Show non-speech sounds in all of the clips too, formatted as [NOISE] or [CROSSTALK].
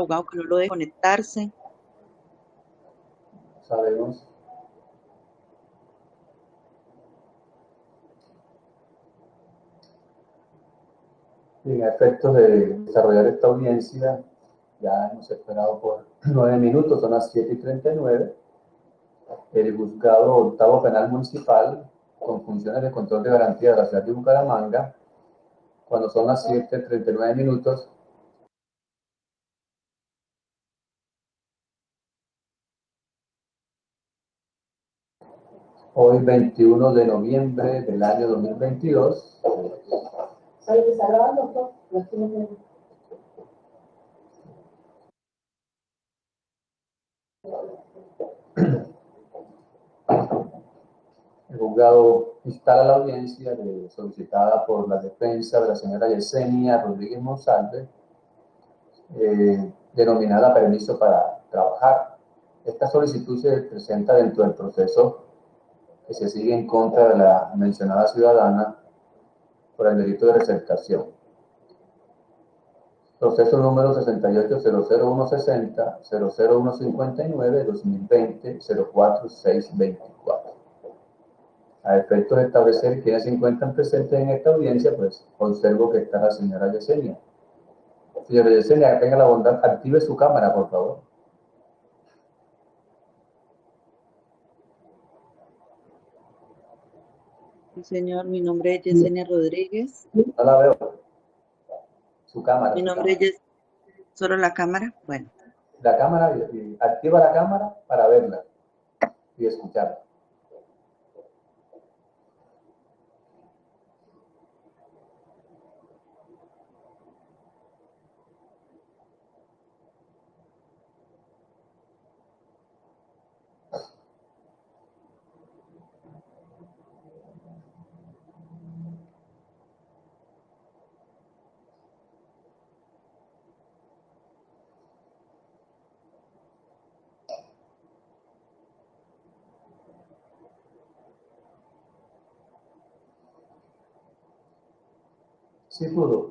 abogado que no lo deje conectarse. Sabemos. En efectos de desarrollar esta audiencia, ya hemos esperado por [CLEARS THROAT] nueve minutos, son las 7 y 39. El juzgado octavo penal municipal, con funciones de control de garantía de la ciudad de Bucaramanga, cuando son las 7 y 39 minutos, hoy 21 de noviembre del año 2022. El juzgado instala la audiencia solicitada por la defensa de la señora Yesenia Rodríguez Monsalve, eh, denominada permiso para trabajar. Esta solicitud se presenta dentro del proceso que se sigue en contra de la mencionada ciudadana por el delito de recercación. Proceso número 68-00160, 00159, 2020, 04624. A efectos de establecer quiénes se encuentran presentes en esta audiencia, pues observo que está la señora Yesenia. Señora Yesenia, tenga la bondad, active su cámara, por favor. Señor. Mi nombre es Yesenia Rodríguez. No la veo. Su cámara. Mi nombre es ¿Solo la cámara? Bueno. La cámara, activa la cámara para verla y escucharla. Sí pudo.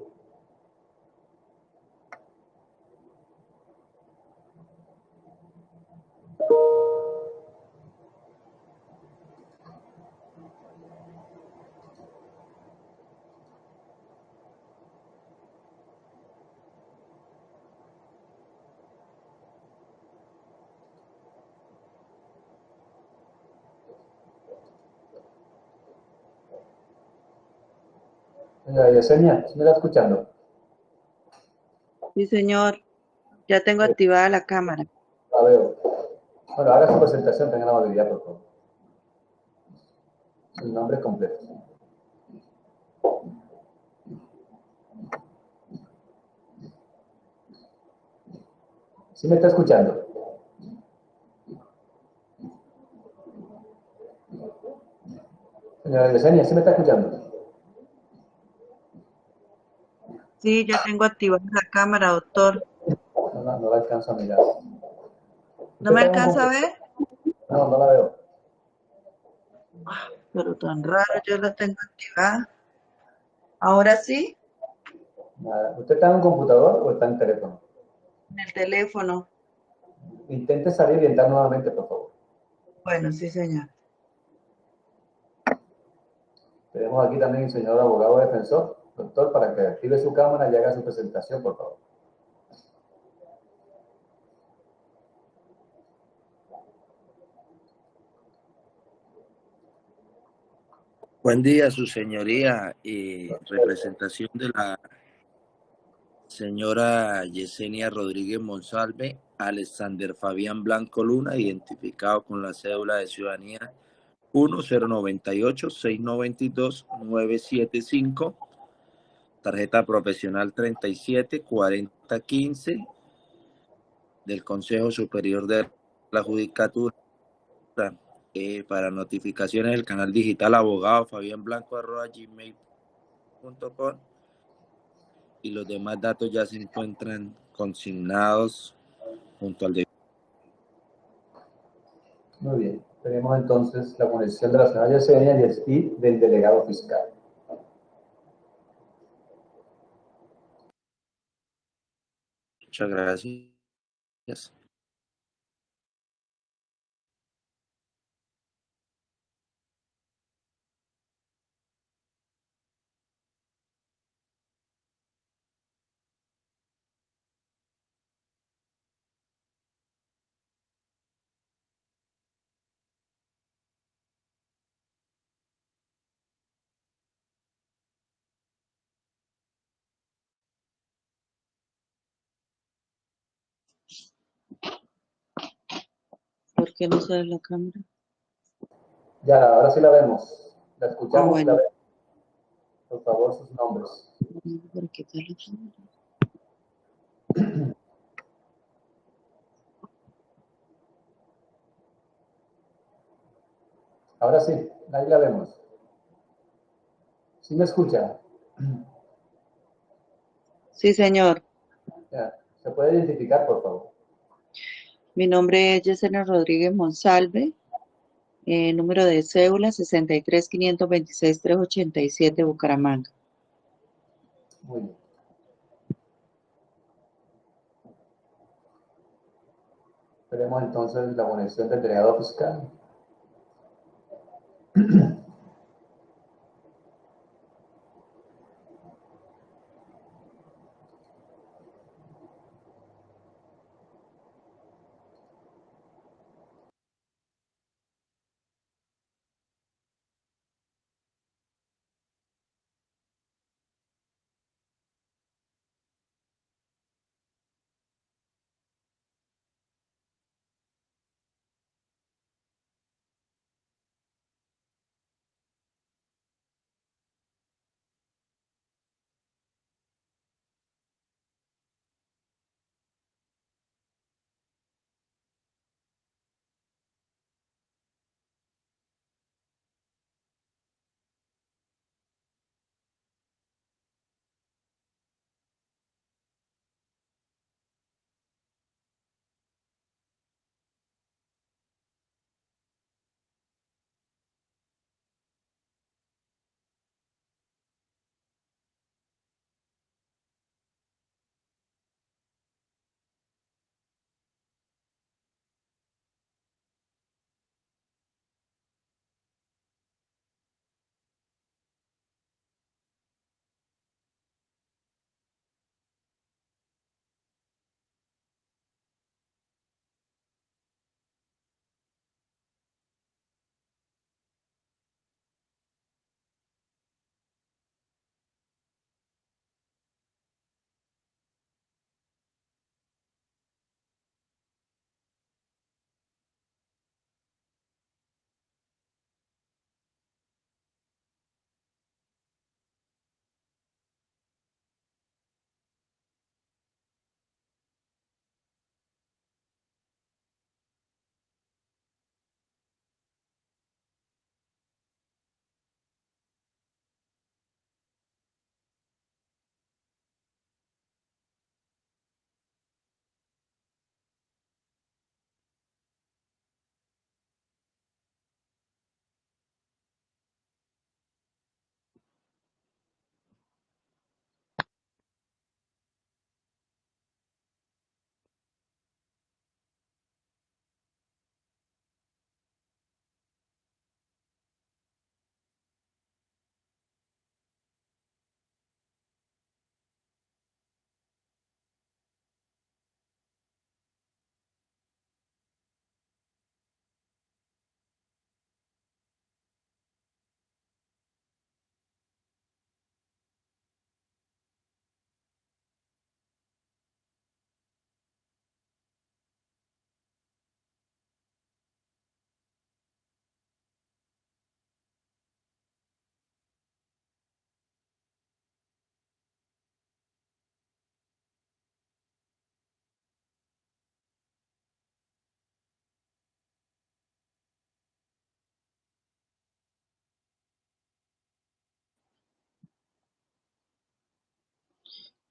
Señora Yesenia, ¿me está escuchando? Sí, señor. Ya tengo activada la cámara. La veo. Bueno, haga su presentación, tenga la amabilidad, por favor. Su nombre completo. ¿Sí me está escuchando? Señora Yesenia, ¿sí me está escuchando? Sí, ya tengo activada la cámara, doctor. No, no, no la alcanzo a mirar. ¿No me alcanza a ver? No, no la veo. Ah, pero tan raro, yo la tengo activada. ¿Ahora sí? ¿Usted está en un computador o está en teléfono? En el teléfono. Intente salir y entrar nuevamente, por favor. Bueno, sí, señor. Tenemos aquí también el señor abogado defensor. Doctor, para que active su cámara y haga su presentación, por favor. Buen día, su señoría, y representación de la señora Yesenia Rodríguez Monsalve, Alexander Fabián Blanco Luna, identificado con la cédula de ciudadanía 1098-692-975 tarjeta profesional 374015 del Consejo Superior de la Judicatura eh, para notificaciones del canal digital abogado Fabián Blanco arroba gmail.com y los demás datos ya se encuentran consignados junto al de Muy bien, tenemos entonces la conexión de la señora Yesenia y del delegado fiscal. te agradeço. Qué no sale la cámara? Ya, ahora sí la vemos. La escuchamos Ah, bueno. y la vemos. Por favor, sus nombres. ¿Por qué sale la cámara? [CLEARS THROAT] Ahora sí, ahí la vemos. ¿Sí me escucha? Sí, señor. Ya. ¿Se puede identificar, por favor? Mi nombre es Yesenia Rodríguez Monsalve. eh, número de cédula 63-526-387, Bucaramanga. Muy bien. Esperemos entonces la conexión del delegado fiscal. [CLEARS THROAT]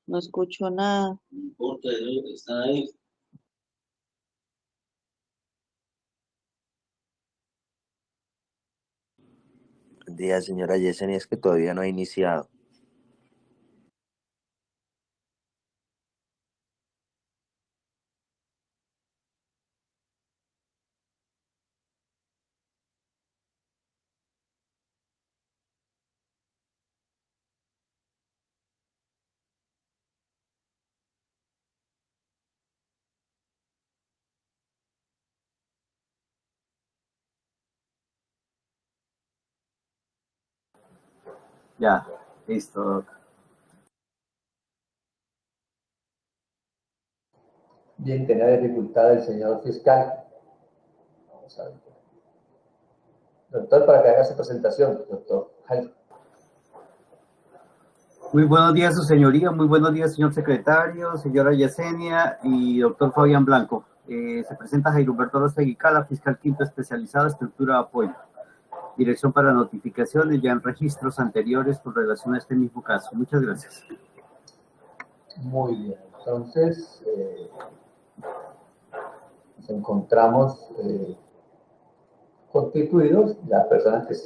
No escucho nada. No importa, está ahí. Buen día, señora Yesenia, es que todavía no ha iniciado. Ya, listo. Bien, tenía dificultad el señor fiscal. Vamos a ver. Doctor, para que haga su presentación, doctor Jaime. Muy buenos días, su señoría. Muy buenos días, señor secretario, señora Yesenia y doctor Fabián Blanco. Eh, se presenta Jairo Humberto Rostegui Cala, fiscal quinto especializado, estructura de apoyo. Dirección para notificaciones ya en registros anteriores con relación a este mismo caso. Muchas gracias. Muy bien, entonces eh, nos encontramos eh, constituidos las personas que,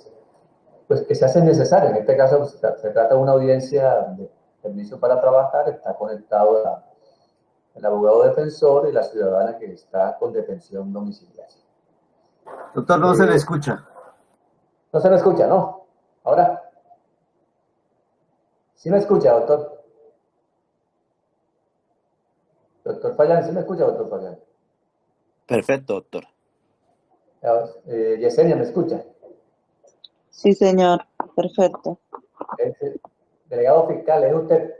pues, que se hacen necesarias. En este caso pues, se, trata de una audiencia de permiso para trabajar, está conectado a el abogado defensor y la ciudadana que está con detención domiciliaria. Doctor, no se le escucha. No se me escucha, ¿no? Ahora. ¿Sí me escucha, doctor? Doctor Fayán, ¿sí me escucha, doctor Fayán? Perfecto, doctor. Eh, Yesenia, ¿me escucha? Sí, señor. Perfecto. Es el delegado fiscal, ¿es usted?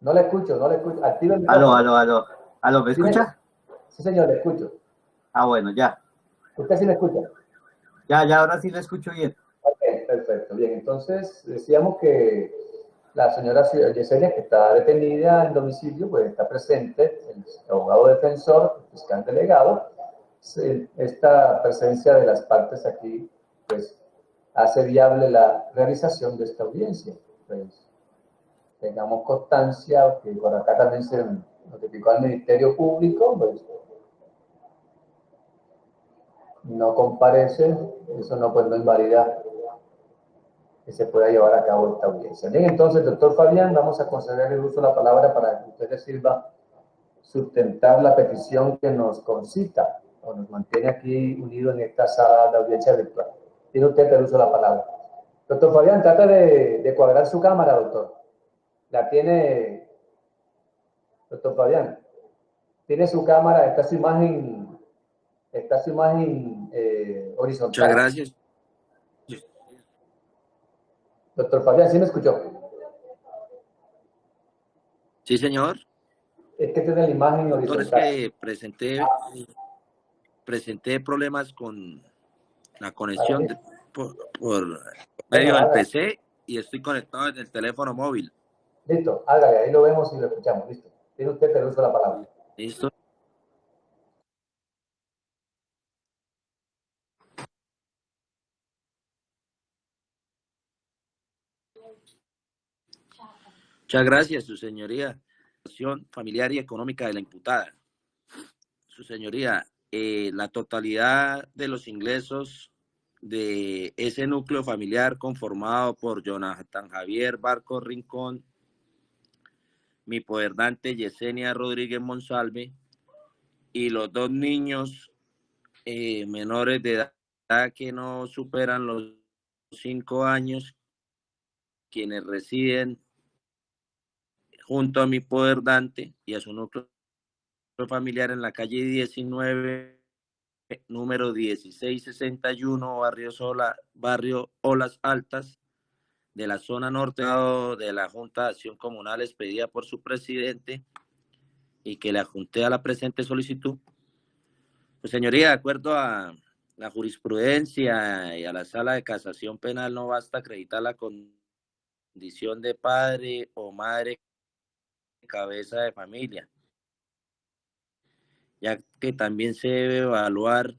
No le escucho, no le escucho. Activa el Aló, micrófono. aló, aló. ¿Aló, Sí, me- escucha? Sí, señor, le escucho. Ah, bueno, ya. ¿Usted sí me escucha? Ya, ya, ahora sí le escucho bien. Ok, perfecto. Bien, entonces decíamos que la señora Yesenia, que está detenida en domicilio, pues está presente, el abogado defensor, el fiscal delegado. Esta presencia de las partes aquí, pues, hace viable la realización de esta audiencia. Pues, tengamos constancia que por acá también se notificó al Ministerio Público, pues, no comparece, eso no, pues, no invalida que se pueda llevar a cabo esta audiencia. Bien, entonces, doctor Fabián, vamos a conceder el uso de la palabra para que usted le sirva sustentar la petición que nos concita o nos mantiene aquí unidos en esta sala de audiencia virtual. Tiene usted el uso de la palabra. Doctor Fabián, trata de, de cuadrar su cámara, doctor. La tiene, doctor Fabián, tiene su cámara, está su imagen, está su imagen eh, horizontal. Muchas gracias. Doctor Fabián, ¿sí me escuchó? Sí, señor. Es que tiene la imagen Doctor, es horizontal. que presenté, presenté problemas con la conexión de- por, por medio del. PC y estoy conectado desde el teléfono móvil. Listo, hágale, ahí lo vemos y lo escuchamos, listo. Tiene usted el uso de la palabra. ¿Listo? Muchas gracias, su señoría. Situación familiar y económica de la imputada. Su señoría, eh, la totalidad de los ingresos de ese núcleo familiar conformado por Jonathan Javier Barco Rincón, mi poderdante Yesenia Rodríguez Monsalve y los dos niños eh, menores de edad que no superan los cinco años, quienes residen junto a mi poderdante y a su núcleo familiar en la calle 19, número 1661, barrio Sola, barrio Olas Altas, de la zona norte de la Junta de Acción Comunal expedida por su presidente y que le adjunté a la presente solicitud. Pues señoría, de acuerdo a la jurisprudencia y a la sala de casación penal, no basta acreditar la condición de padre o madre cabeza de familia, ya que también se debe evaluar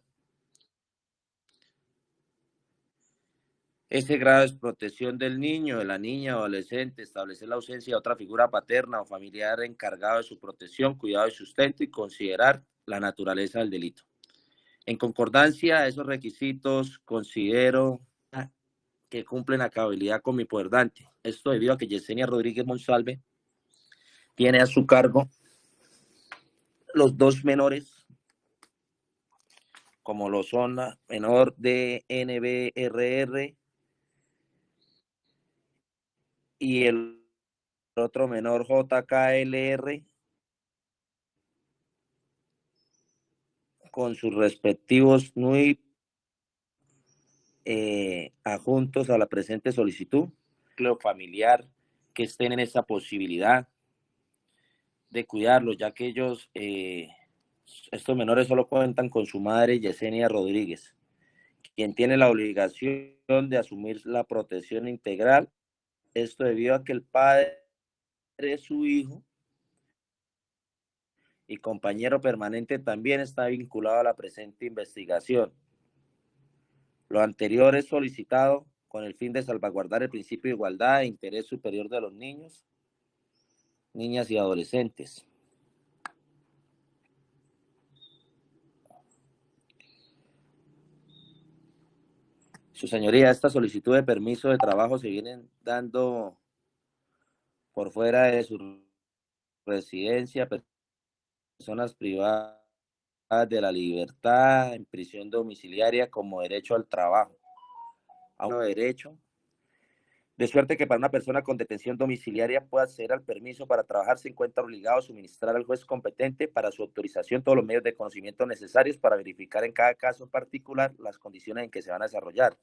ese grado de protección del niño, de la niña adolescente, establecer la ausencia de otra figura paterna o familiar encargado de su protección, cuidado y sustento y considerar la naturaleza del delito. En concordancia a esos requisitos, considero que cumplen a cabalidad con mi poderdante. Esto debido a que Yesenia Rodríguez Monsalve tiene a su cargo los dos menores, como lo son la menor de NBRR y el otro menor JKLR con sus respectivos NUI eh, adjuntos a la presente solicitud, familiar que estén en esa posibilidad de cuidarlos, ya que ellos, eh, estos menores solo cuentan con su madre Yesenia Rodríguez, quien tiene la obligación de asumir la protección integral. Esto debido a que el padre de su hijo y compañero permanente también está vinculado a la presente investigación. Lo anterior es solicitado con el fin de salvaguardar el principio de igualdad e interés superior de los niños, niñas y adolescentes. Su señoría, esta solicitud de permiso de trabajo se vienen dando por fuera de su residencia, personas privadas de la libertad en prisión domiciliaria como derecho al trabajo. A un derecho. De suerte que para una persona con detención domiciliaria pueda acceder al permiso para trabajar, se encuentra obligado a suministrar al juez competente para su autorización todos los medios de conocimiento necesarios para verificar en cada caso particular las condiciones en que se van a desarrollar.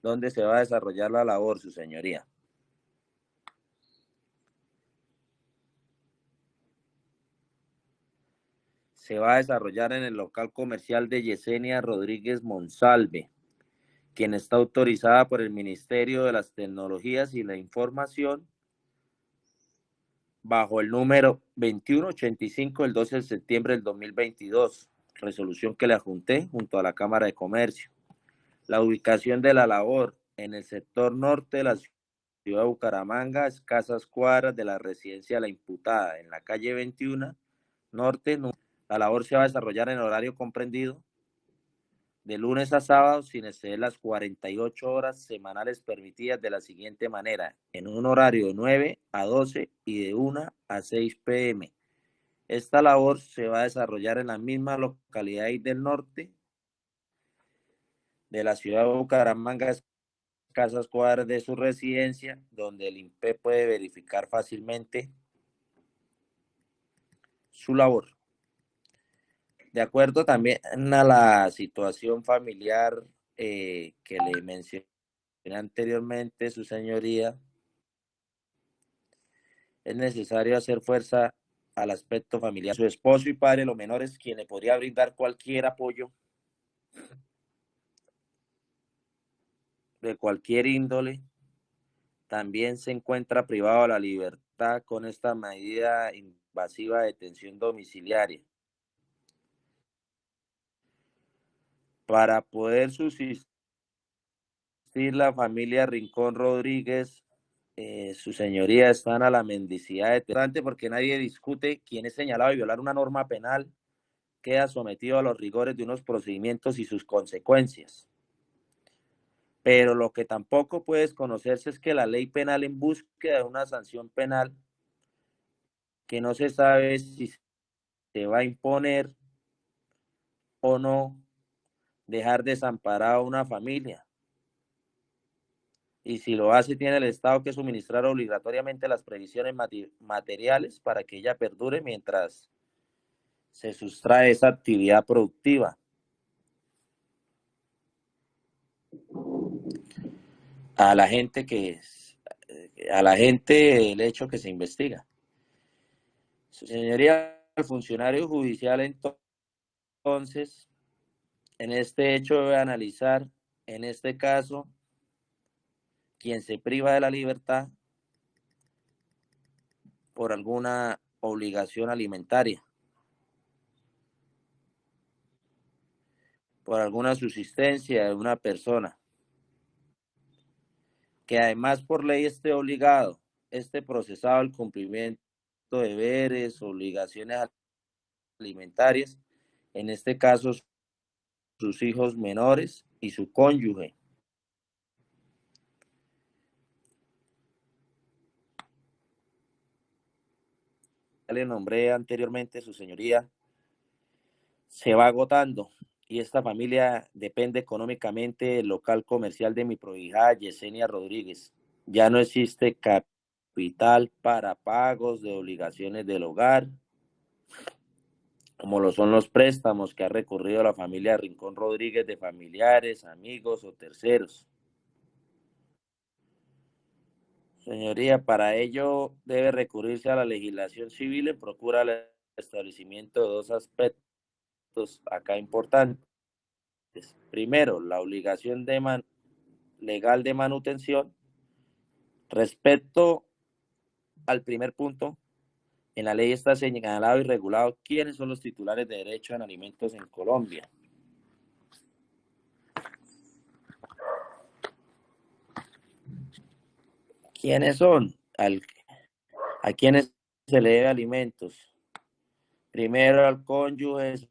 ¿Dónde se va a desarrollar la labor, su señoría? se va a desarrollar en el local comercial de Yesenia Rodríguez Monsalve, quien está autorizada por el Ministerio de las Tecnologías y la Información bajo el número 2185 del 12 de septiembre del 2022, resolución que le adjunté junto a la Cámara de Comercio. La ubicación de la labor en el sector norte de la ciudad de Bucaramanga, escasas cuadras de la residencia de la imputada, en la calle 21, norte, la labor se va a desarrollar en horario comprendido de lunes a sábado sin exceder las 48 horas semanales permitidas de la siguiente manera, en un horario de 9 a 12 y de 1 a 6 pm. Esta labor se va a desarrollar en la misma localidad del norte de la ciudad de Bucaramanga, casas cuadras de su residencia, donde el INPE puede verificar fácilmente su labor. De acuerdo también a la situación familiar eh, que le mencioné anteriormente, su señoría, es necesario hacer fuerza al aspecto familiar. Su esposo y padre, los menores, quien le podría brindar cualquier apoyo de cualquier índole, también se encuentra privado de la libertad con esta medida invasiva de detención domiciliaria. Para poder subsistir la familia Rincón Rodríguez, eh, su señoría están a la mendicidad de porque nadie discute quién es señalado de violar una norma penal queda sometido a los rigores de unos procedimientos y sus consecuencias. Pero lo que tampoco puede desconocerse es que la ley penal en búsqueda de una sanción penal que no se sabe si se va a imponer o no dejar desamparada a una familia. Y si lo hace, tiene el Estado que suministrar obligatoriamente las previsiones materiales para que ella perdure mientras se sustrae esa actividad productiva. A la gente que a la gente el hecho que se investiga. Su señoría, el funcionario judicial entonces en este hecho debe analizar, en este caso, quien se priva de la libertad por alguna obligación alimentaria, por alguna subsistencia de una persona, que además por ley esté obligado, esté procesado al cumplimiento de deberes, obligaciones alimentarias, en este caso sus hijos menores y su cónyuge. Le nombré anteriormente, su señoría, se va agotando y esta familia depende económicamente del local comercial de mi prohijada Yesenia Rodríguez. Ya no existe capital para pagos de obligaciones del hogar como lo son los préstamos que ha recurrido la familia Rincón Rodríguez de familiares, amigos o terceros. Señoría, para ello debe recurrirse a la legislación civil en procura del establecimiento de dos aspectos acá importantes. Primero, la obligación de legal de manutención. Respecto al primer punto, en la ley está señalado y regulado quiénes son los titulares de derecho en alimentos en Colombia. ¿Quiénes son? a quienes se le debe alimentos. Primero al cónyuge,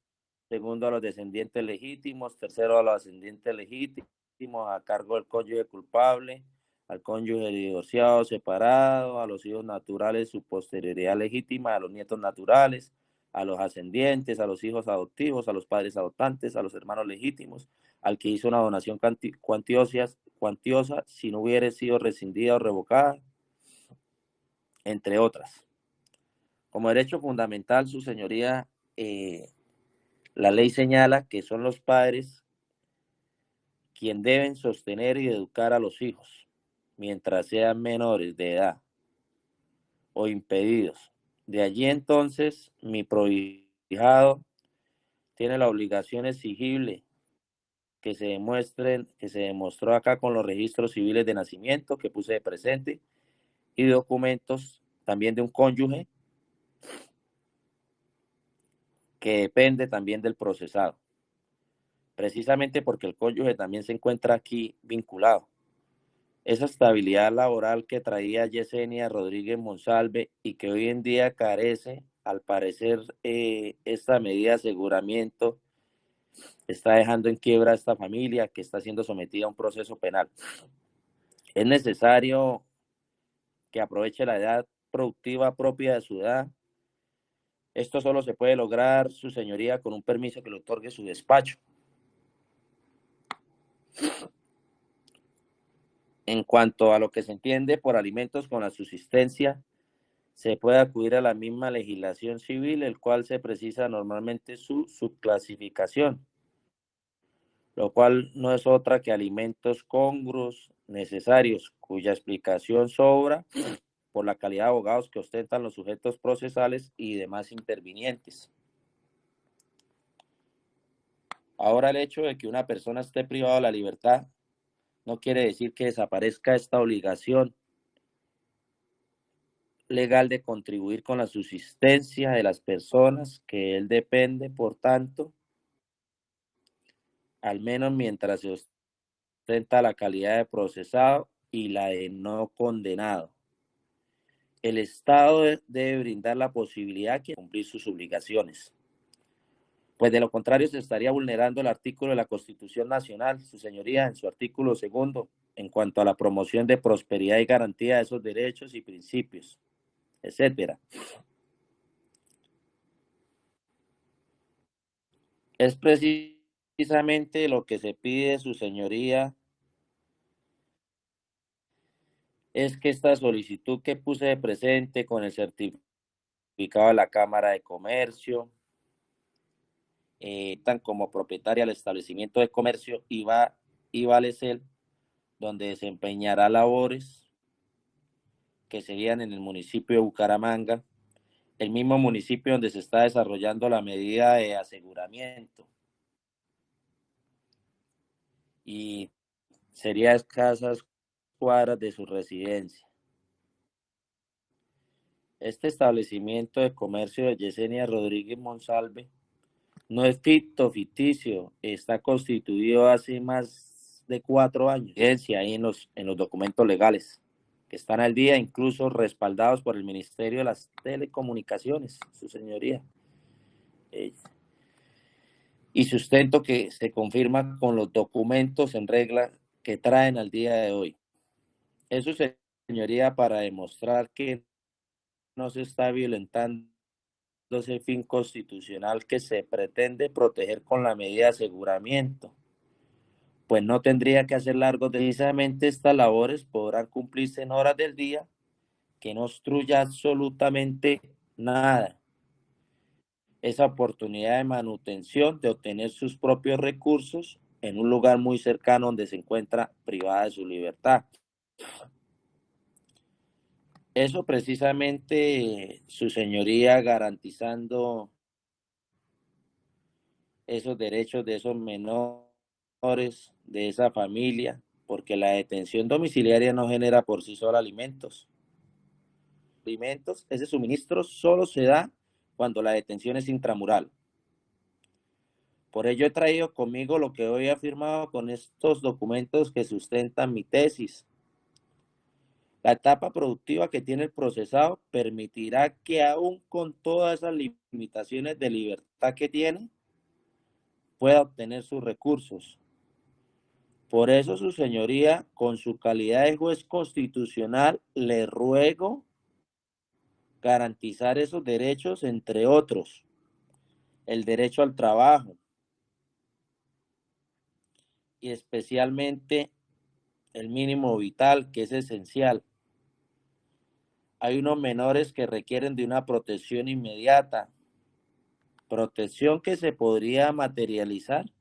segundo a los descendientes legítimos, tercero a los ascendientes legítimos a cargo del cónyuge culpable, al cónyuge divorciado, separado, a los hijos naturales, su posterioridad legítima, a los nietos naturales, a los ascendientes, a los hijos adoptivos, a los padres adoptantes, a los hermanos legítimos, al que hizo una donación cuantiosa, cuantiosa si no hubiera sido rescindida o revocada, entre otras. Como derecho fundamental, su señoría, eh, la ley señala que son los padres quien deben sostener y educar a los hijos mientras sean menores de edad o impedidos. De allí entonces mi prohijado tiene la obligación exigible que se demuestren, que se demostró acá con los registros civiles de nacimiento que puse de presente y documentos también de un cónyuge que depende también del procesado. Precisamente porque el cónyuge también se encuentra aquí vinculado esa estabilidad laboral que traía Yesenia Rodríguez Monsalve y que hoy en día carece, al parecer, eh, esta medida de aseguramiento está dejando en quiebra a esta familia que está siendo sometida a un proceso penal. Es necesario que aproveche la edad productiva propia de su edad. Esto solo se puede lograr, su señoría, con un permiso que le otorgue su despacho. En cuanto a lo que se entiende por alimentos con la subsistencia, se puede acudir a la misma legislación civil, el cual se precisa normalmente su subclasificación, lo cual no es otra que alimentos congruos necesarios, cuya explicación sobra por la calidad de abogados que ostentan los sujetos procesales y demás intervinientes. Ahora el hecho de que una persona esté privada de la libertad no quiere decir que desaparezca esta obligación legal de contribuir con la subsistencia de las personas que él depende, por tanto, al menos mientras se ostenta la calidad de procesado y la de no condenado. El Estado debe brindar la posibilidad de cumplir sus obligaciones pues de lo contrario se estaría vulnerando el artículo de la Constitución Nacional, su señoría, en su artículo segundo, en cuanto a la promoción de prosperidad y garantía de esos derechos y principios, etcétera. Es precisamente lo que se pide su señoría, es que esta solicitud que puse de presente con el certificado de la Cámara de Comercio, eh, tan como propietaria del establecimiento de comercio Iba, Ibalecel, donde desempeñará labores que serían en el municipio de Bucaramanga, el mismo municipio donde se está desarrollando la medida de aseguramiento. Y sería escasas cuadras de su residencia. Este establecimiento de comercio de Yesenia Rodríguez Monsalve no es ficto, ficticio, está constituido hace más de cuatro años. Ahí en los, en los documentos legales que están al día, incluso respaldados por el Ministerio de las Telecomunicaciones, su señoría. Eh, y sustento que se confirma con los documentos en regla que traen al día de hoy. Eso, señoría, para demostrar que no se está violentando ese fin constitucional que se pretende proteger con la medida de aseguramiento. Pues no tendría que hacer largos. Precisamente estas labores podrán cumplirse en horas del día que no obstruya absolutamente nada. esa oportunidad de manutención, de obtener sus propios recursos en un lugar muy cercano donde se encuentra privada de su libertad. Eso precisamente su señoría garantizando esos derechos de esos menores, de esa familia, porque la detención domiciliaria no genera por sí sola alimentos. Alimentos, ese suministro solo se da cuando la detención es intramural. Por ello he traído conmigo lo que hoy he afirmado con estos documentos que sustentan mi tesis. La etapa productiva que tiene el procesado permitirá que aún con todas esas limitaciones de libertad que tiene, pueda obtener sus recursos. Por eso, su señoría, con su calidad de juez constitucional, le ruego garantizar esos derechos, entre otros, el derecho al trabajo y especialmente el mínimo vital, que es esencial. Hay unos menores que requieren de una protección inmediata, protección que se podría materializar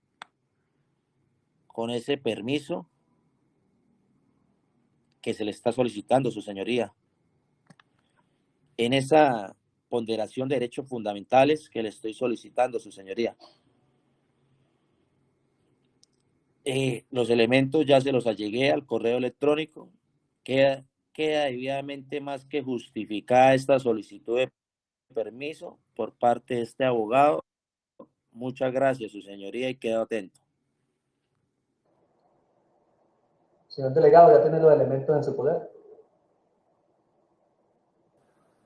con ese permiso que se le está solicitando, su señoría. En esa ponderación de derechos fundamentales que le estoy solicitando, su señoría. Eh, los elementos ya se los allegué al correo electrónico. Queda, queda debidamente más que justificada esta solicitud de permiso por parte de este abogado. Muchas gracias, su señoría, y quedo atento. Señor delegado, ¿ya tiene los elementos en su poder?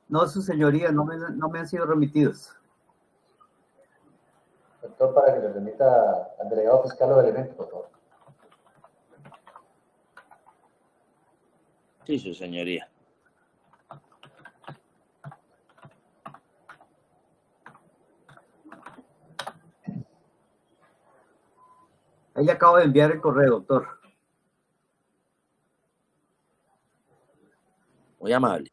No, su señoría, no me, no me han sido remitidos. Doctor, para que le remita al delegado fiscal los elementos, por favor. Sí, su señoría. Ahí le acabo de enviar el correo, doctor. Muy amable.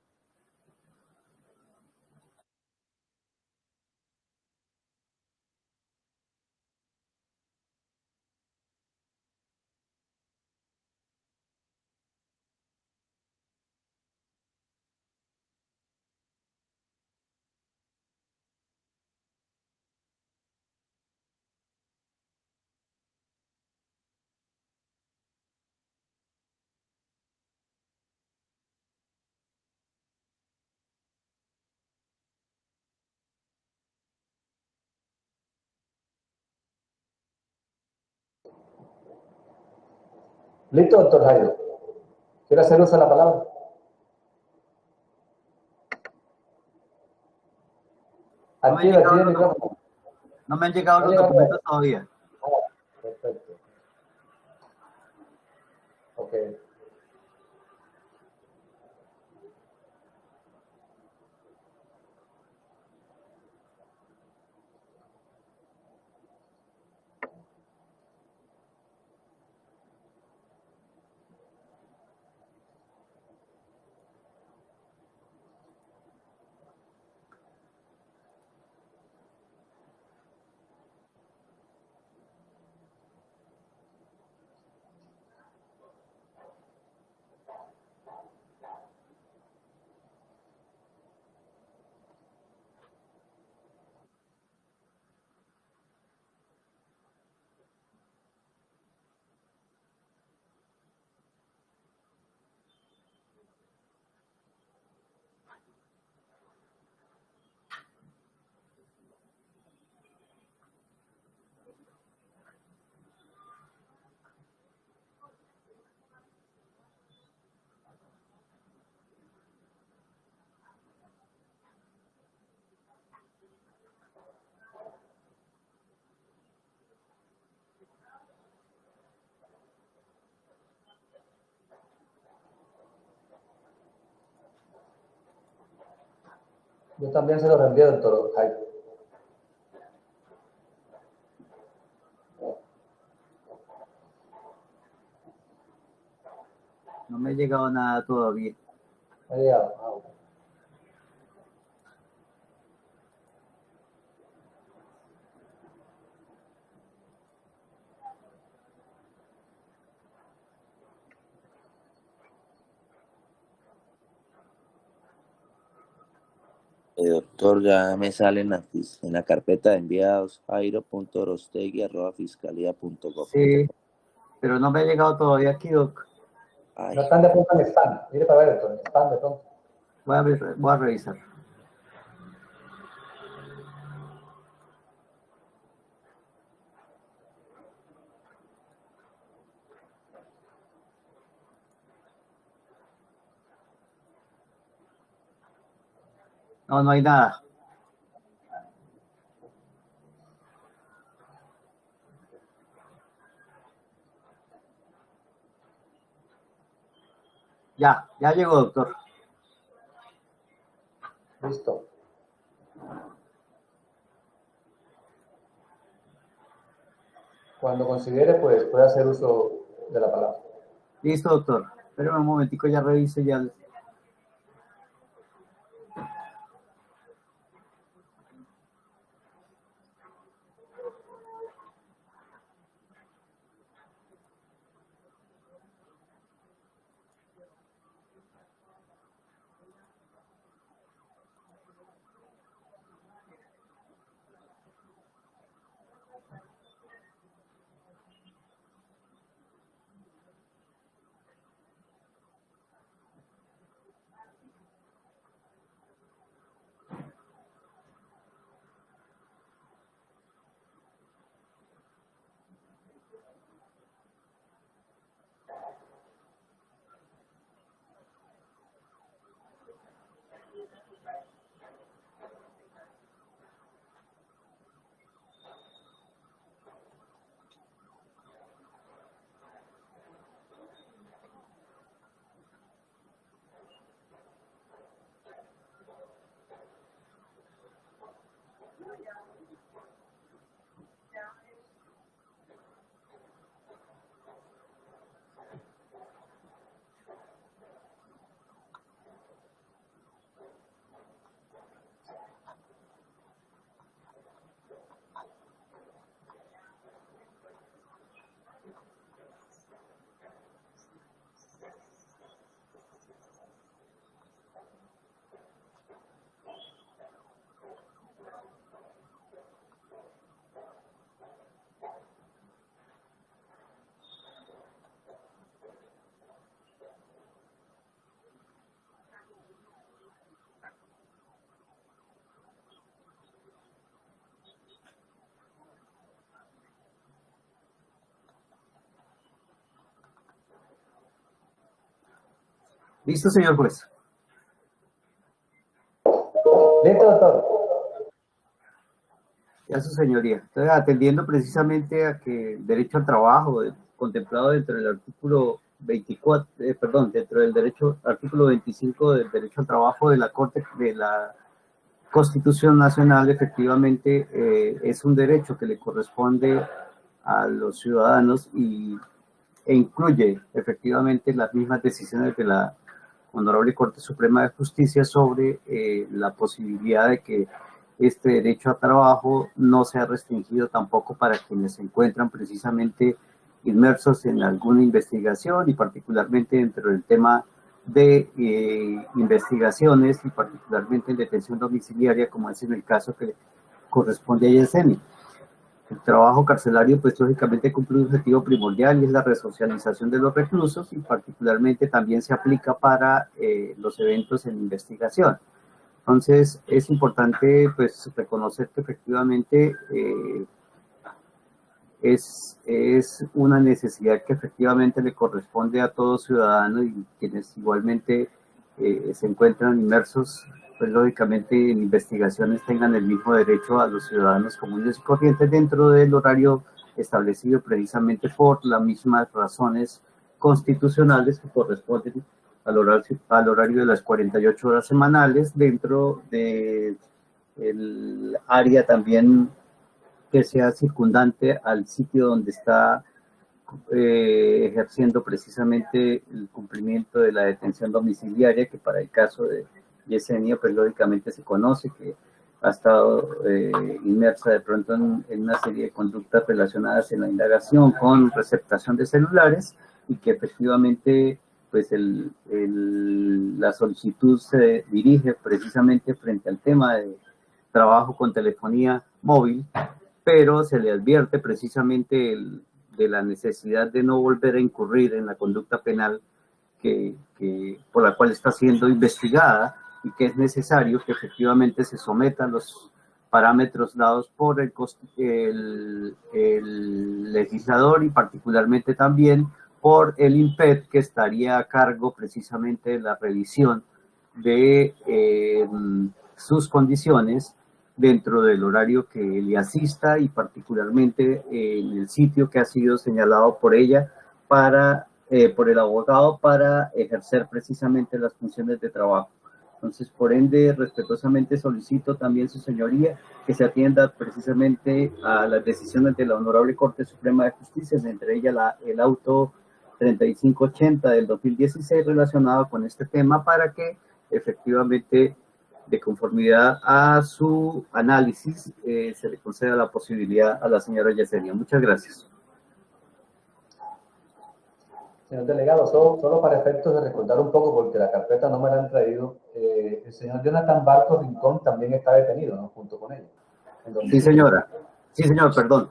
Listo, doctor Jairo. ¿Quiere hacer uso de la palabra? No me, han Activa, llegado los, micrófono. no me han llegado No los documentos todavía. Ah, perfecto. Ok. Yo también se lo reenvié, doctor Jairo. No me ha llegado nada todavía. Me ha llegado. Ah. Eh, doctor, ya me salen en, en la carpeta de enviados jairo.rostegui.fiscalía.gov. Sí, pero no me ha llegado todavía aquí, doc. Ay, No están de pronto en spam. Mire para ver, doctor, en spam de pronto. Voy a, ver- voy a revisar. No, no hay nada. Ya, ya llegó, doctor. Listo. Cuando considere, pues puede hacer uso de la palabra. Listo, doctor. Espérame un momentico, ya revise ya. Listo, señor juez. Listo, doctor. Ya su señoría. Entonces, atendiendo precisamente a que el derecho al trabajo eh, contemplado dentro del artículo 24, eh, perdón, dentro del derecho, artículo 25 del derecho al trabajo de la Corte, de la Constitución Nacional, efectivamente eh, es un derecho que le corresponde a los ciudadanos y, e incluye efectivamente las mismas decisiones de la Honorable Corte Suprema de Justicia sobre eh, la posibilidad de que este derecho a trabajo no sea restringido tampoco para quienes se encuentran precisamente inmersos en alguna investigación y particularmente dentro del tema de eh, investigaciones y particularmente en detención domiciliaria, como es en el caso que corresponde a Yeseni. El trabajo carcelario, pues lógicamente cumple un objetivo primordial y es la resocialización de los reclusos y particularmente también se aplica para eh, los eventos en investigación. Entonces, es importante pues reconocer que efectivamente eh, es, es una necesidad que efectivamente le corresponde a todo ciudadano y quienes igualmente eh, se encuentran inmersos, pues lógicamente en investigaciones tengan el mismo derecho a los ciudadanos comunes y corrientes dentro del horario establecido precisamente por las mismas razones constitucionales que corresponden al horario, al horario de las 48 horas semanales dentro del el área también que sea circundante al sitio donde está eh, ejerciendo precisamente el cumplimiento de la detención domiciliaria, que para el caso de Yesenia, pues lógicamente se conoce que ha estado eh, inmersa de pronto en, una serie de conductas relacionadas en la indagación con receptación de celulares y que efectivamente pues el, la solicitud se dirige precisamente frente al tema de trabajo con telefonía móvil, pero se le advierte precisamente de la necesidad de no volver a incurrir en la conducta penal que, por la cual está siendo investigada y que es necesario que efectivamente se someta a los parámetros dados por el, legislador y particularmente también por el INPED que estaría a cargo precisamente de la revisión de eh, sus condiciones dentro del horario que le asista y particularmente en el sitio que ha sido señalado por ella para, eh, por el abogado para ejercer precisamente las funciones de trabajo. Entonces, por ende, respetuosamente solicito también su señoría que se atienda precisamente a las decisiones de la Honorable Corte Suprema de Justicia, entre ellas la, el auto 3580 del 2016 relacionado con este tema para que efectivamente de conformidad a su análisis eh, se le conceda la posibilidad a la señora Yesenia. Muchas gracias. Señor delegado, solo, solo, para efectos de recordar un poco, porque la carpeta no me la han traído, eh, el señor Jonathan Barco Rincón también está detenido, ¿no? Junto con ella. Sí, señora. Sí, señor, perdón.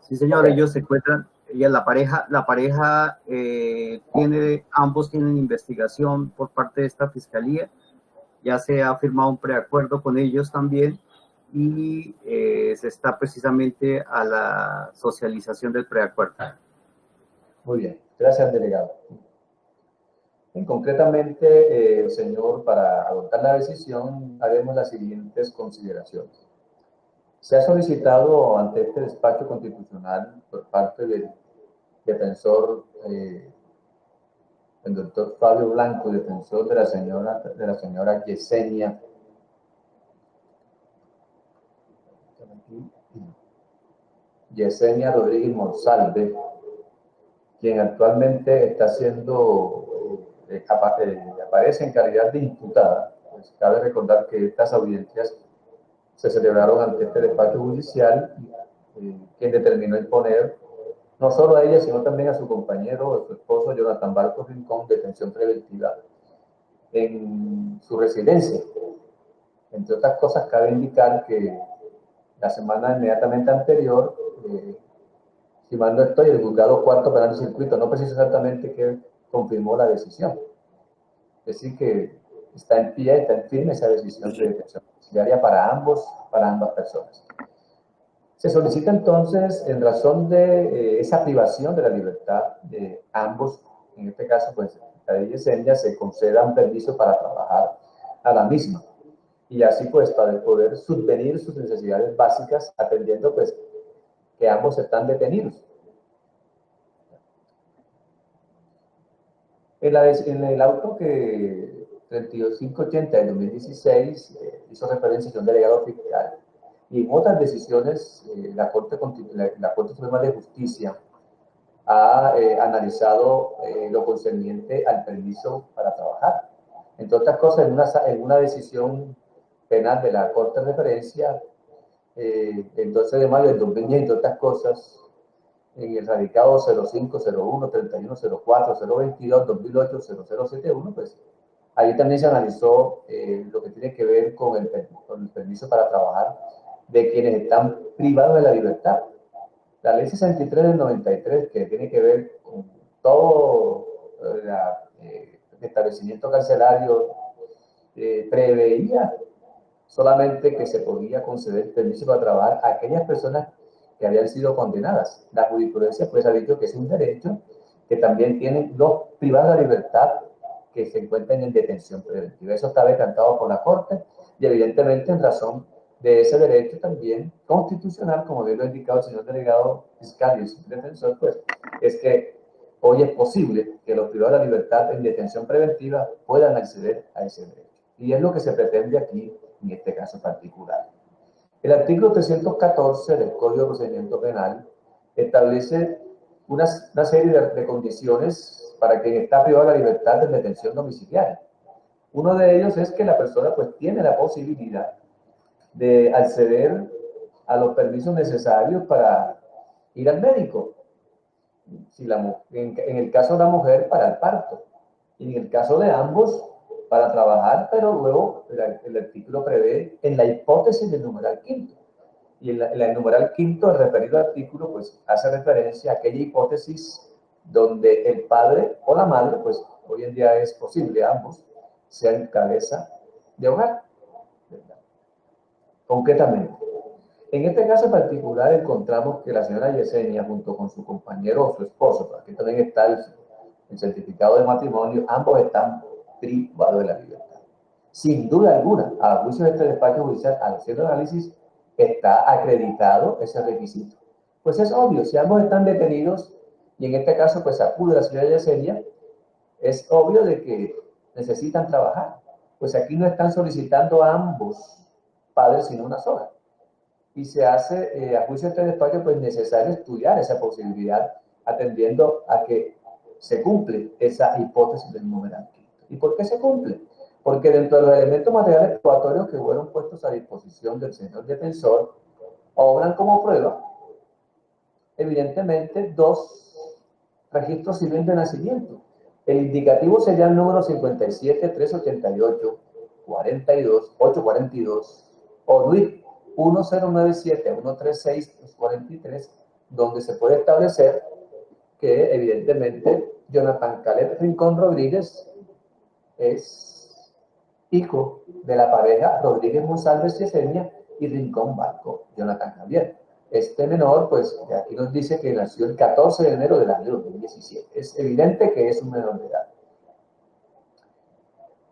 Sí, señor, okay. ellos se encuentran, ella, la pareja, la pareja eh, tiene, ambos tienen investigación por parte de esta fiscalía, ya se ha firmado un preacuerdo con ellos también y eh, se está precisamente a la socialización del preacuerdo. Muy bien. Gracias, delegado. Concretamente, eh, señor, para adoptar la decisión, haremos las siguientes consideraciones. Se ha solicitado ante este despacho constitucional por parte del defensor, eh, el doctor Fabio Blanco, defensor de la señora, de la señora Yesenia Yesenia Rodríguez Monsalve, quien actualmente está siendo, eh, capaz, eh, aparece en calidad de imputada. Pues cabe recordar que estas audiencias se celebraron ante este despacho judicial, eh, quien determinó imponer no solo a ella, sino también a su compañero, a su esposo, Jonathan Barcos Rincón, detención preventiva en su residencia. Entre otras cosas, cabe indicar que la semana inmediatamente anterior, eh, si mal no estoy, el juzgado cuarto penal de circuito no precisa exactamente que confirmó la decisión. Es decir, que está en pie, está en firme esa decisión de detención domiciliaria para ambos, para ambas personas. Se solicita entonces, en razón de eh, esa privación de la libertad de ambos, en este caso, pues, la de se conceda un permiso para trabajar a la misma. Y así, pues, para poder subvenir sus necesidades básicas, atendiendo, pues, que ambos están detenidos. En, la, en el auto que 3580 del 2016 eh, hizo referencia a un delegado fiscal y en otras decisiones eh, la, Corte, la, la, Corte Suprema de Justicia ha eh, analizado eh, lo concerniente al permiso para trabajar. Entre otras cosas, en una, en una decisión penal de la Corte de Referencia 12 de mayo del 2010, entre otras cosas, en el radicado 0501, 3104, 022, 2008, 0071, pues ahí también se analizó eh, lo que tiene que ver con el, con el, permiso para trabajar de quienes están privados de la libertad. La ley 63 del 93, que tiene que ver con todo el eh, establecimiento carcelario, eh, preveía solamente que se podía conceder permiso para trabajar a aquellas personas que habían sido condenadas. La jurisprudencia pues ha dicho que es un derecho que también tienen los privados de libertad que se encuentran en detención preventiva. Eso está decantado por la Corte y evidentemente en razón de ese derecho también constitucional, como bien lo ha indicado el señor delegado fiscal y el señor defensor, pues es que hoy es posible que los privados de la libertad en detención preventiva puedan acceder a ese derecho. Y es lo que se pretende aquí en este caso particular. El artículo 314 del Código de Procedimiento Penal establece una, una serie de, de, condiciones para quien está privado de la libertad de detención domiciliaria. Uno de ellos es que la persona pues tiene la posibilidad de acceder a los permisos necesarios para ir al médico. Si la, en, en el caso de la mujer, para el parto. Y en el caso de ambos, para trabajar, pero luego el, artículo prevé en la hipótesis del numeral quinto. Y en el numeral quinto, el referido artículo, pues hace referencia a aquella hipótesis donde el padre o la madre, pues hoy en día es posible ambos, sean cabeza de hogar. Concretamente, en este caso particular encontramos que la señora Yesenia, junto con su compañero o su esposo, aquí también está el, certificado de matrimonio, ambos están privados de la libertad. Sin duda alguna, a juicio de este despacho judicial, al hacer el análisis, está acreditado ese requisito. Pues es obvio, si ambos están detenidos, y en este caso pues acude la señora Yesenia, es obvio de que necesitan trabajar. Pues aquí no están solicitando a ambos padres, sino una sola. Y se hace, eh, a juicio de este despacho, pues necesario estudiar esa posibilidad, atendiendo a que se cumple esa hipótesis del numeral ¿Y por qué se cumple? Porque dentro de los elementos materiales probatorios que fueron puestos a disposición del señor defensor, obran como prueba, evidentemente, dos registros civiles de nacimiento el indicativo sería el número 57 388 42 842 o RUIT 1097 136 243 donde se puede establecer que evidentemente Jonathan Caleb Rincón Rodríguez es hijo de la pareja Rodríguez Monsalves Yesenia y Rincón Barco, Jonathan Javier. Este menor, pues aquí nos dice que nació el 14 de enero del año 2017. Es evidente que es un menor de edad.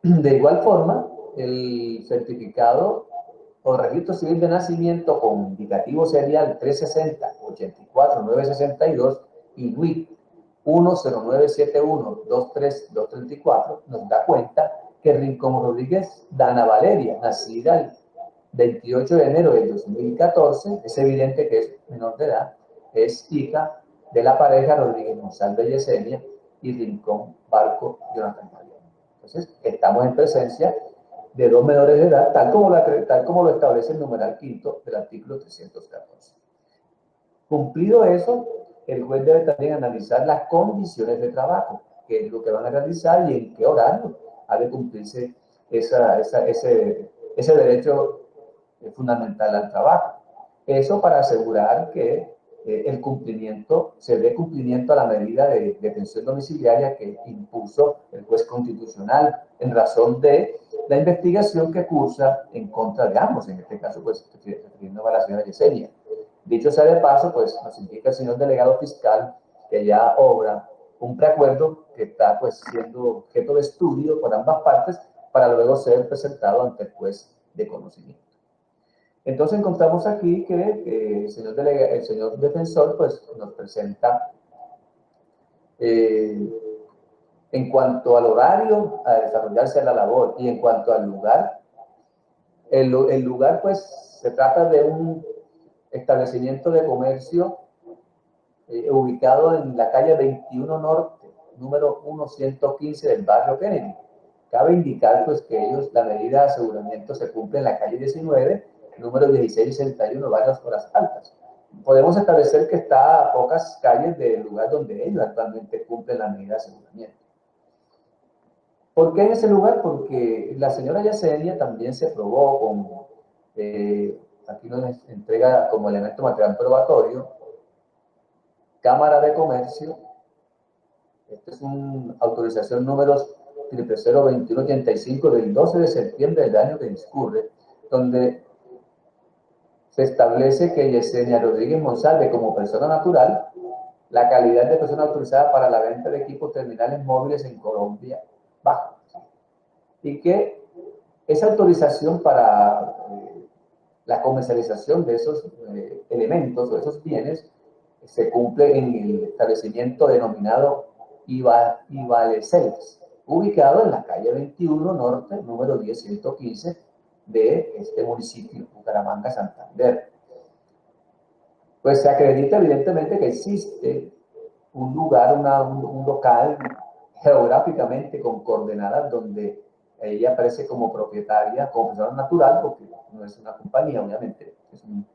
De igual forma, el certificado o registro civil de nacimiento con indicativo serial 360 84 962 y WIC 10971 23234 nos da cuenta que Rincón Rodríguez Dana Valeria, nacida el 28 de enero del 2014, es evidente que es menor de edad, es hija de la pareja Rodríguez Monsalve Yesenia y Rincón Barco Jonathan María. Entonces, estamos en presencia de dos menores de edad, tal como, tal como lo establece el numeral quinto del artículo 314. Cumplido eso, el juez debe también analizar las condiciones de trabajo, qué es lo que van a realizar y en qué horario ha de cumplirse esa, ese, ese derecho es fundamental al trabajo. Eso para asegurar que eh, el cumplimiento, se dé cumplimiento a la medida de detención domiciliaria que impuso el juez constitucional en razón de la investigación que cursa en contra de ambos, en este caso, pues, refiriendo a la señora Yesenia. Dicho sea de paso, pues, nos indica el señor delegado fiscal que ya obra un preacuerdo que está, pues, siendo objeto de estudio por ambas partes para luego ser presentado ante el juez de conocimiento. Entonces encontramos aquí que el, señor el, señor defensor pues, nos presenta eh, en cuanto al horario a desarrollarse la labor y en cuanto al lugar, el, el lugar pues se trata de un establecimiento de comercio eh, ubicado en la calle 21 Norte, número 1115 del barrio Kennedy. Cabe indicar pues que ellos, la medida de aseguramiento se cumple en la calle 19 número 1661, varias horas altas. Podemos establecer que está a pocas calles del lugar donde ellos actualmente cumplen la medida de aseguramiento. ¿Por qué en ese lugar? Porque la señora Yesenia también se probó con, eh, aquí nos entrega como elemento material probatorio, Cámara de Comercio, esta es una autorización número 002185 del 12 de septiembre del año que discurre, donde se establece que Yesenia Rodríguez Monsalve como persona natural, la calidad de persona autorizada para la venta de equipos terminales móviles en Colombia baja. Y que esa autorización para eh, la comercialización de esos eh, elementos o esos bienes se cumple en el establecimiento denominado Iba, Ivale 6, ubicado en la calle 21 Norte, número 10115, de este municipio, Bucaramanga, Santander. Pues se acredita evidentemente que existe un lugar, un, local geográficamente con coordenadas donde ella aparece como propietaria, como persona natural, porque no es una compañía, obviamente, es un,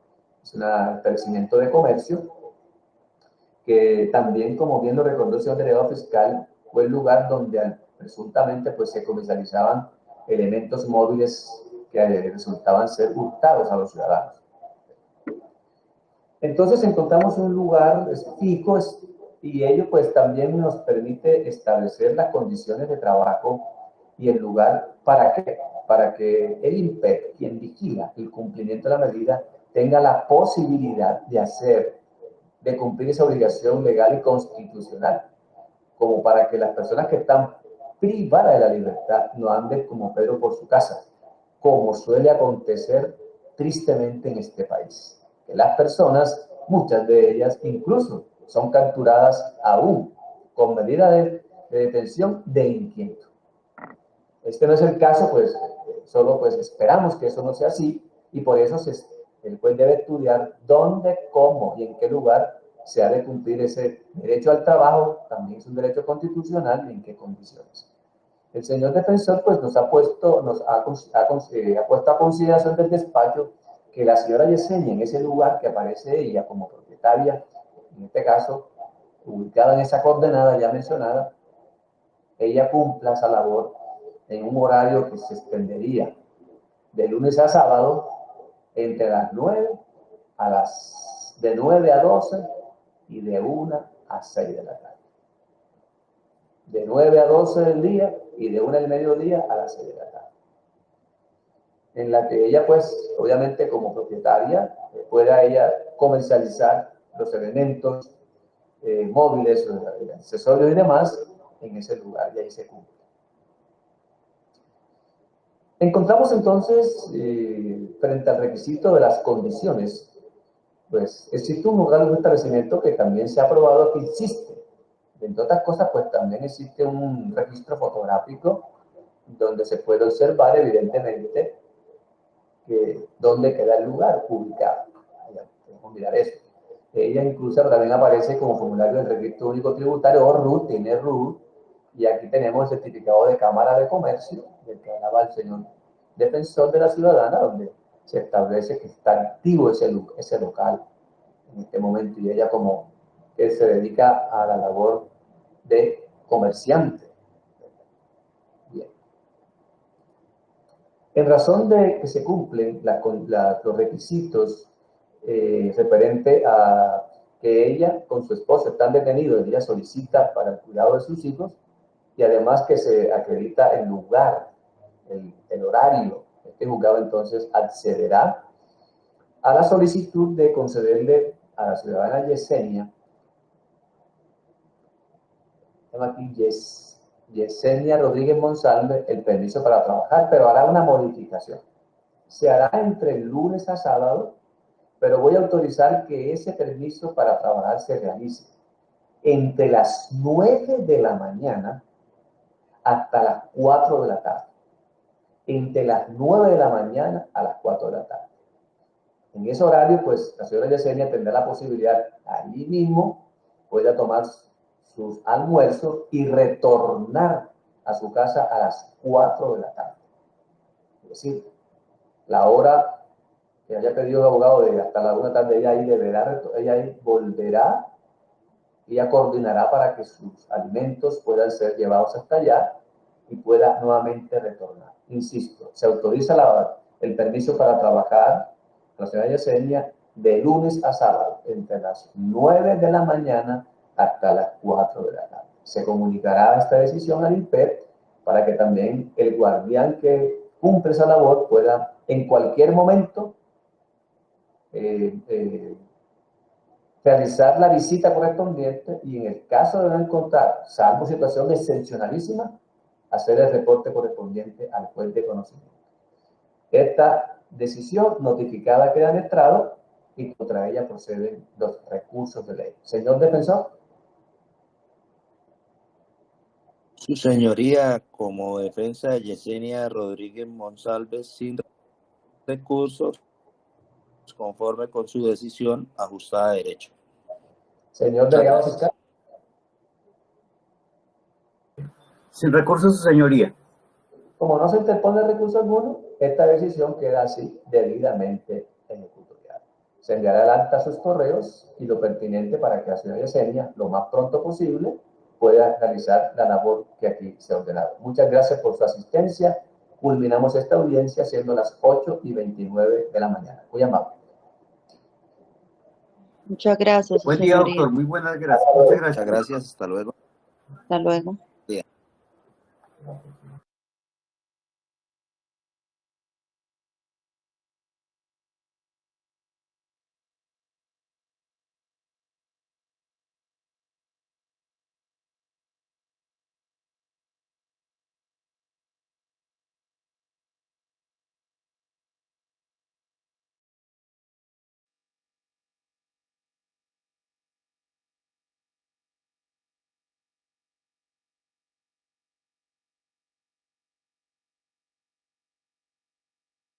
es un establecimiento de comercio, que también, como bien lo recordó el señor delegado fiscal, fue el lugar donde presuntamente pues se comercializaban elementos móviles que resultaban ser hurtados a los ciudadanos. Entonces encontramos un lugar fijo y ello pues también nos permite establecer las condiciones de trabajo y el lugar para que, para que el INPEC, quien vigila el cumplimiento de la medida, tenga la posibilidad de hacer, de cumplir esa obligación legal y constitucional, como para que las personas que están privadas de la libertad no anden como Pedro por su casa, como suele acontecer tristemente en este país. Que las personas, muchas de ellas incluso, son capturadas aún con medida de, detención de inquieto. Este no es el caso, pues solo pues esperamos que eso no sea así y por eso se, el juez debe estudiar dónde, cómo y en qué lugar se ha de cumplir ese derecho al trabajo, también es un derecho constitucional y en qué condiciones. El señor defensor pues nos ha puesto, nos ha, eh, ha puesto a consideración del despacho que la señora Yesenia en ese lugar que aparece ella como propietaria en este caso, ubicada en esa coordenada ya mencionada, ella cumpla esa labor en un horario que se extendería de lunes a sábado entre las 9 a las de 9 a 12 y de 1 a 6 de la tarde. De 9 a 12 del día y de 1 del mediodía a las 6 de la tarde. En la que ella, pues, obviamente como propietaria, eh, pueda ella comercializar los elementos eh, móviles, accesorios y demás en ese lugar y ahí se cumple. Encontramos entonces, eh, frente al requisito de las condiciones, pues existe un lugar, un establecimiento que también se ha probado que existe. Entre otras cosas, pues también existe un registro fotográfico donde se puede observar evidentemente que dónde queda el lugar ubicado. Vamos a mirar eso. Ella incluso también aparece como formulario del Registro Único Tributario o RUT, tiene RUT, y aquí tenemos el certificado de Cámara de Comercio, del que hablaba el señor defensor de la ciudadana, donde se establece que está activo ese, local en este momento, y ella como que se dedica a la labor de comerciante. Bien. En razón de que se cumplen los requisitos eh, referente a que ella con su esposo están detenidos, ella solicita para el cuidado de sus hijos y además que se acredita el lugar, el, horario. Este juzgado entonces accederá a la solicitud de concederle a la ciudadana Yesenia, aquí Yesenia Rodríguez Monsalve, el permiso para trabajar, pero hará una modificación. Se hará entre el lunes a sábado pero voy a autorizar que ese permiso para trabajar se realice entre las 9 de la mañana hasta las 4 de la tarde. Entre las 9 de la mañana a las 4 de la tarde. En ese horario, pues, la señora Yesenia tendrá la posibilidad, allí mismo, pueda tomar sus almuerzos y retornar a su casa a las 4 de la tarde. Es decir, la hora que haya pedido el abogado de hasta la una tarde, ella ahí deberá, ella ahí volverá, ella coordinará para que sus alimentos puedan ser llevados hasta allá y pueda nuevamente retornar. Insisto, se autoriza la, el permiso para trabajar la señora Yesenia de lunes a sábado, entre las 9 de la mañana hasta las 4 de la tarde. Se comunicará esta decisión al INPEP para que también el guardián que cumple esa labor pueda en cualquier momento eh, eh, realizar la visita correspondiente y en el caso de no encontrar, salvo situación excepcionalísima, hacer el reporte correspondiente al juez de conocimiento. Esta decisión notificada queda en estrado y contra ella proceden los recursos de ley. Señor defensor. Su señoría, como defensa de Yesenia Rodríguez Monsalves, sin recursos, conforme con su decisión ajustada a derecho. Señor delegado fiscal. Sin recursos, su señoría. Como no se interpone recurso alguno, esta decisión queda así debidamente ejecutoriada. Se enviará el acta a sus correos y lo pertinente para que la señora Yesenia, lo más pronto posible, pueda realizar la labor que aquí se ha ordenado. Muchas gracias por su asistencia. Culminamos esta audiencia siendo las 8 y 29 de la mañana. Muy amable. Muchas gracias, Buen día, doctor. Muy buenas gracias. Muchas gracias. Muchas gracias, hasta luego. Hasta luego.